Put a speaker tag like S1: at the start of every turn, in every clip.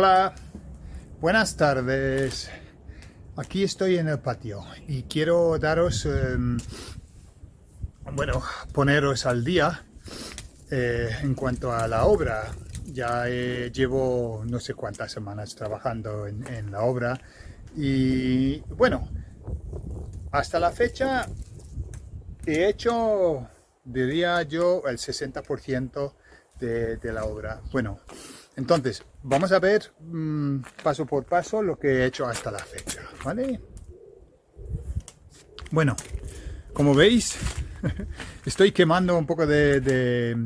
S1: Hola, buenas tardes. Aquí estoy en el patio y quiero daros, em, bueno, poneros al día eh, en cuanto a la obra. Ya llevo no sé cuántas semanas trabajando en, la obra y bueno, hasta la fecha he hecho, diría yo, el 60% de, de la obra. Bueno, entonces, vamos a ver mm, paso por paso lo que he hecho hasta la fecha, ¿vale? Bueno, como veis, estoy quemando un poco de,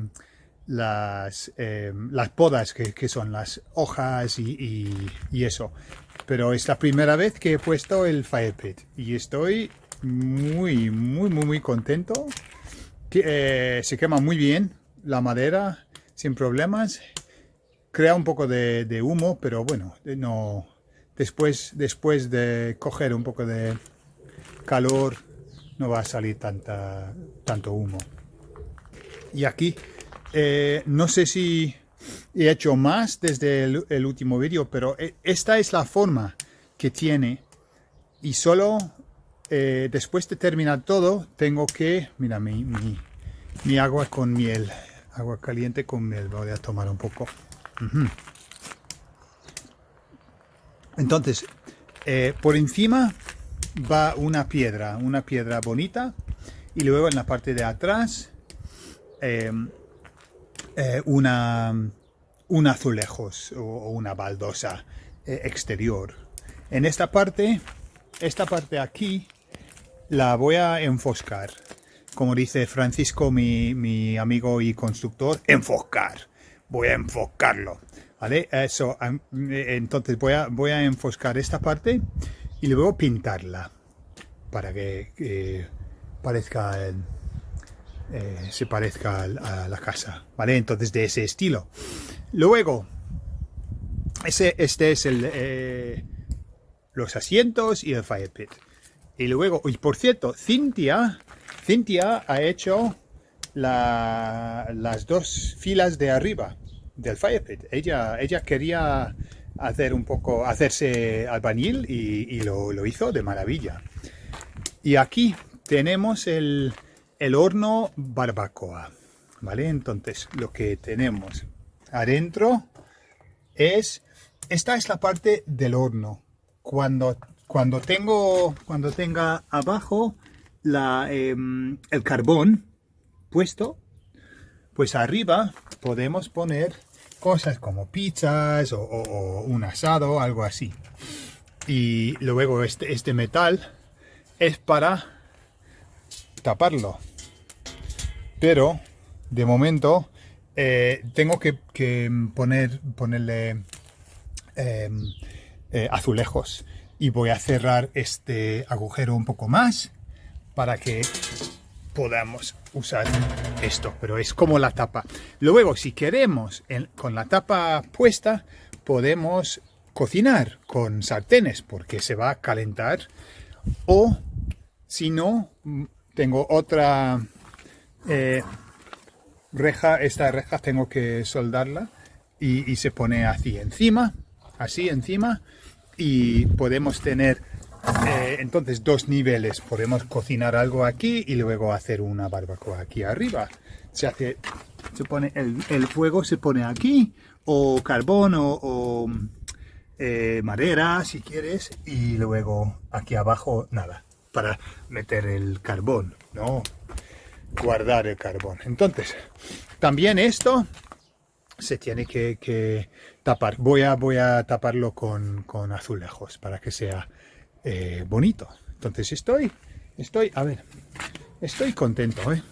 S1: las, em, las podas, que, son las hojas y, eso. Pero es la primera vez que he puesto el fire pit y estoy muy, muy, muy, muy contento. Eh, se quema muy bien la madera, sin problemas crea un poco de, humo, pero bueno, no después, después de coger un poco de calor no va a salir tanta, tanto humo. Y aquí, eh, no sé si he hecho más desde el, último vídeo, pero eh, esta es la forma que tiene y solo eh, después de terminar todo tengo que, mira mi, mi, mi agua con miel, agua caliente con miel, voy a tomar un poco. Entonces, eh, por encima va una piedra, una piedra bonita, y luego en la parte de atrás em, eh, una, un azulejos o, una baldosa eh, exterior. En esta parte, esta parte aquí, la voy a enfoscar. Como dice Francisco, mi, mi amigo y constructor, enfoscar voy a enfocarlo, ¿vale? Eso, entonces voy a, voy a enfocar esta parte y luego pintarla para que parezca eh, se parezca a la casa, ¿vale? Entonces de ese estilo. Luego, ese, este es el, eh, los asientos y el fire pit. Y luego, y por cierto, Cintia, Cintia ha hecho las dos filas de arriba del Firepit. Ella, ella quería hacer un poco, hacerse albañil y, lo, hizo de maravilla. Y aquí tenemos el, horno barbacoa, ¿vale? Entonces, lo que tenemos adentro es, esta es la parte del horno. Cuando, cuando, tengo, cuando tenga abajo la, em, el carbón puesto, pues arriba podemos poner cosas como pizzas o, un asado, algo así. Y luego este, este metal es para taparlo. Pero de momento eh, tengo que, poner, ponerle em, eh, azulejos y voy a cerrar este agujero un poco más para que podamos usar esto, pero es como la tapa. Luego, si queremos, con la tapa puesta, podemos cocinar con sartenes porque se va a calentar. O, si no, tengo otra eh, reja, esta reja tengo que soldarla y, y se pone así encima, así encima, y podemos tener eh, entonces, dos niveles. Podemos cocinar algo aquí y luego hacer una barbacoa aquí arriba. Se hace, se pone el, fuego se pone aquí, o carbón, o, eh, madera, si quieres, y luego aquí abajo nada, para meter el carbón, ¿no? Guardar el carbón. Entonces, también esto se tiene que, tapar. Voy a, voy a taparlo con, con azulejos para que sea eh, bonito. Entonces estoy, estoy, a ver, estoy contento, ¿eh?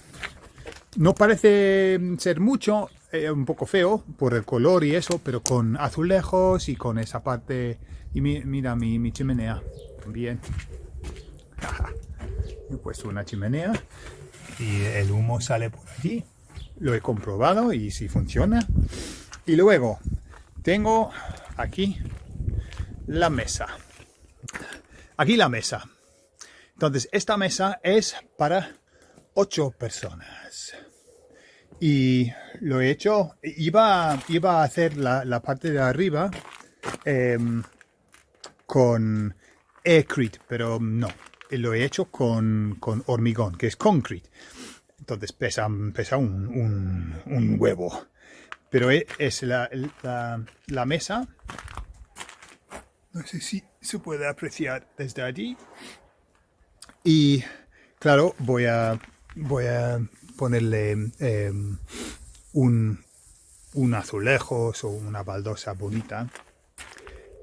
S1: No parece ser mucho, eh, un poco feo por el color y eso, pero con azulejos y con esa parte... Y mira mi, chimenea también. He puesto una chimenea y el humo sale por aquí. Lo he comprobado y si funciona. Y luego tengo aquí la mesa. Aquí la mesa. Entonces, esta mesa es para ocho personas. Y lo he hecho, iba, iba a hacer la, parte de arriba em, con Aircrete, pero no. Lo he hecho con, con hormigón, que es concrete. Entonces pesa, pesa un, un, huevo. Pero e, es la, la, mesa. No sé si se puede apreciar desde allí. Y claro, voy a, voy a ponerle em, un, un o una baldosa bonita.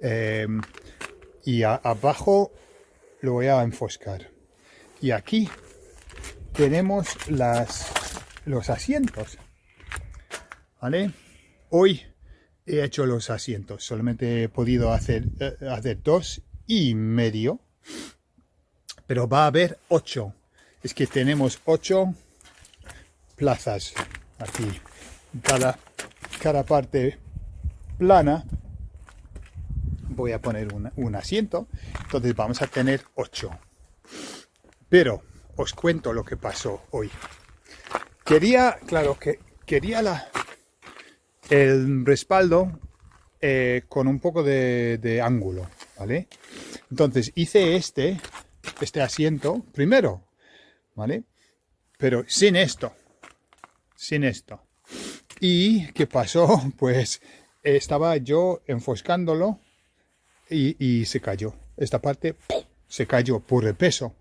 S1: Em, y abajo lo voy a enfoscar. Y aquí tenemos las, los asientos. ¿Vale? Hoy he hecho los asientos. Solamente he podido hacer, eh, hacer dos y medio. Pero va a haber ocho. Es que tenemos ocho plazas aquí. Cada cada parte plana voy a poner un, asiento entonces vamos a tener 8 pero os cuento lo que pasó hoy quería claro que quería la el respaldo eh, con un poco de, ángulo vale entonces hice este este asiento primero vale pero sin esto sin esto ¿Y qué pasó? Pues estaba yo enfoscándolo y, se cayó. Esta parte se cayó por el peso.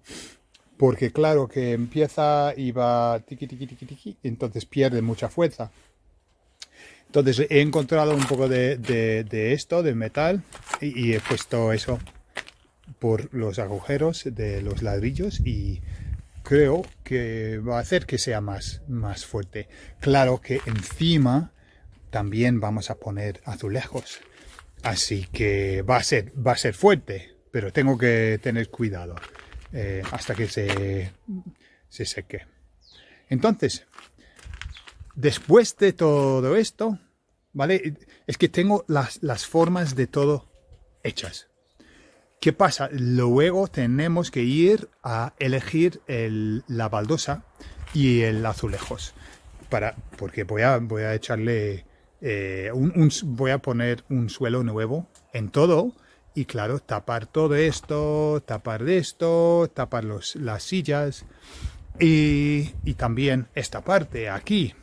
S1: Porque claro que empieza y va tiqui, tiqui, tiqui, tiqui, entonces pierde mucha fuerza. Entonces he encontrado un poco de, esto, de metal, y, he puesto eso por los agujeros de los ladrillos y creo que va a hacer que sea más, más fuerte. Claro que encima también vamos a poner azulejos. Así que va a ser, va a ser fuerte, pero tengo que tener cuidado eh, hasta que se, se seque. Entonces, después de todo esto, ¿vale? Es que tengo las, las formas de todo hechas. ¿Qué pasa? Luego tenemos que ir a elegir la baldosa y el azulejos. Para, porque voy a, voy a echarle, eh, un, voy a poner un suelo nuevo en todo y claro, tapar todo esto, tapar esto, tapar los, las sillas y, y también esta parte aquí.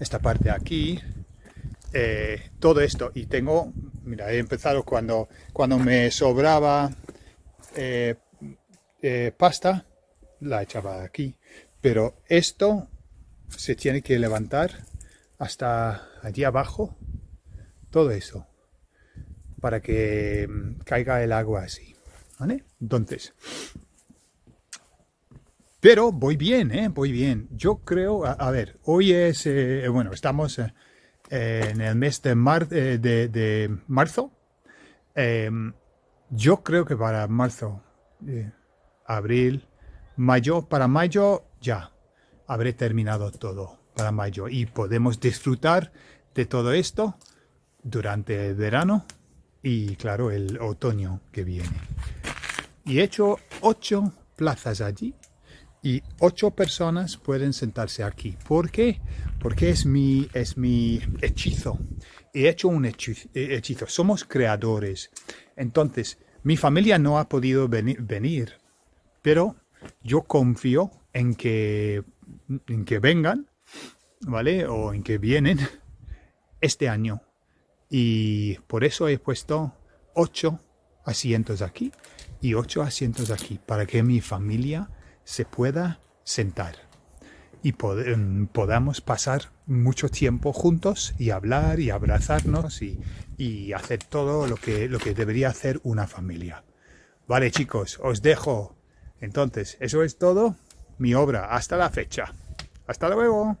S1: Esta parte aquí eh, todo esto y tengo, mira, he empezado cuando, cuando me sobraba eh, eh, pasta, la echaba aquí, pero esto se tiene que levantar hasta allí abajo, todo eso, para que mm, caiga el agua así, ¿vale? Entonces, pero voy bien, ¿eh? Voy bien. Yo creo, a, ver, hoy es, bueno, estamos en el mes de, eh, de, marzo. Em, yo creo que para marzo, eh, abril, mayo, para mayo ya habré terminado todo para mayo y podemos disfrutar de todo esto durante el verano y claro el otoño que viene. Y he hecho ocho plazas allí y ocho personas pueden sentarse aquí. ¿Por qué? Porque es mi, es mi hechizo. He hecho un hechizo. Somos creadores. Entonces, mi familia no ha podido venir, pero yo confío en que, en que vengan, ¿vale? O en que vienen este año. Y por eso he puesto ocho asientos aquí y ocho asientos aquí, para que mi familia se pueda sentar y em, podamos pasar mucho tiempo juntos y hablar y abrazarnos y, y, hacer todo lo que, lo que debería hacer una familia. Vale chicos, os dejo. Entonces, eso es todo mi obra hasta la fecha. Hasta luego.